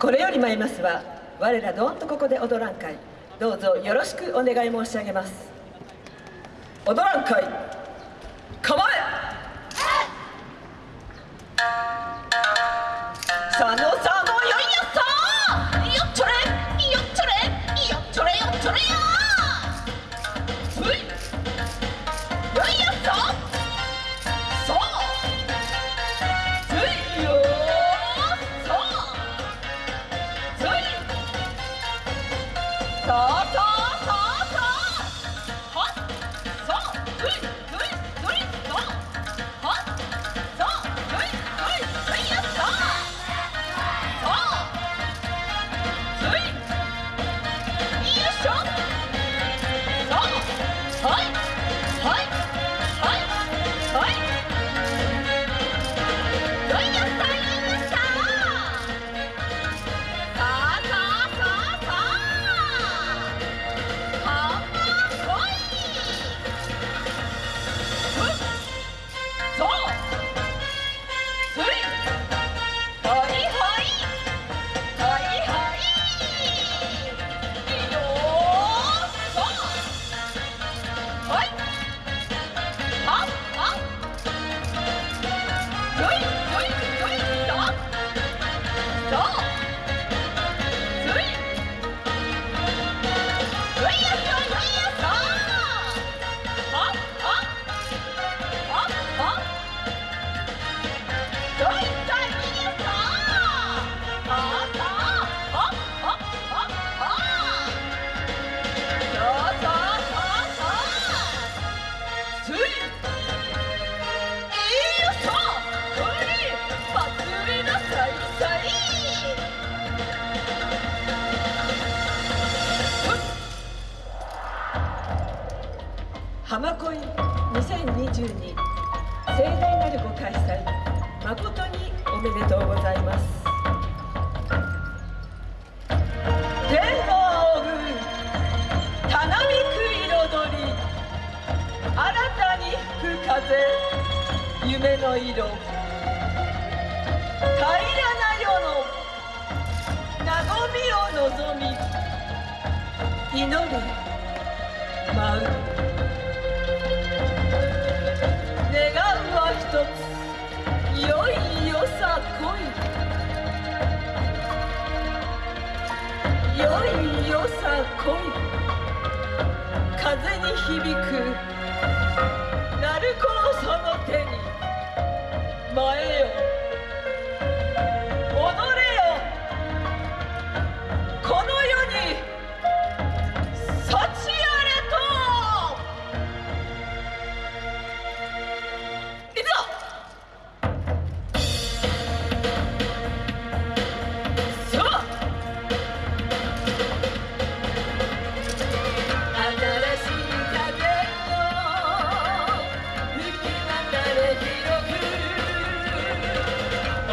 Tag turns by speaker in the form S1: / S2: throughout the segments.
S1: これより参りますは我らどんとここで踊らん会どうぞよろしくお願い申し上げます。踊らん会構え。佐野佐野よいやさ。そ浜恋2022盛大なるご開催。誠におめでとうございます。天を追うたなびく彩り。新たに吹く風。夢の色。平らな世の。和みを望み。祈り舞う。いよさ恋風に響く鳴子のその手に前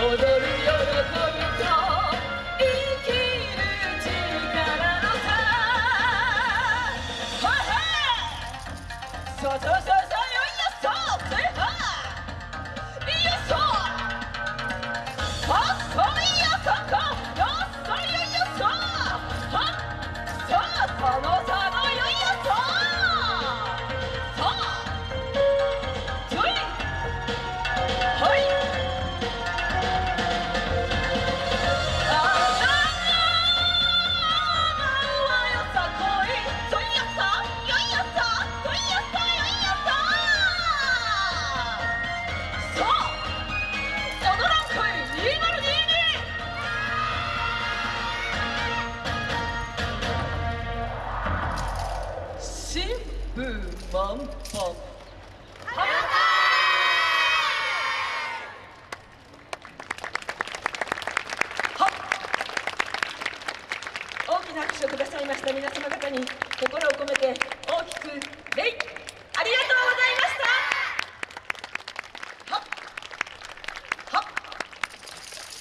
S1: そうそうそう新風満帆はっ大きな拍手をくださいました皆様方に心を込めて大きく礼ありがとうございました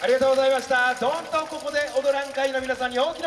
S2: ありがとうございました。どんとここで踊らん会の皆さんに大きな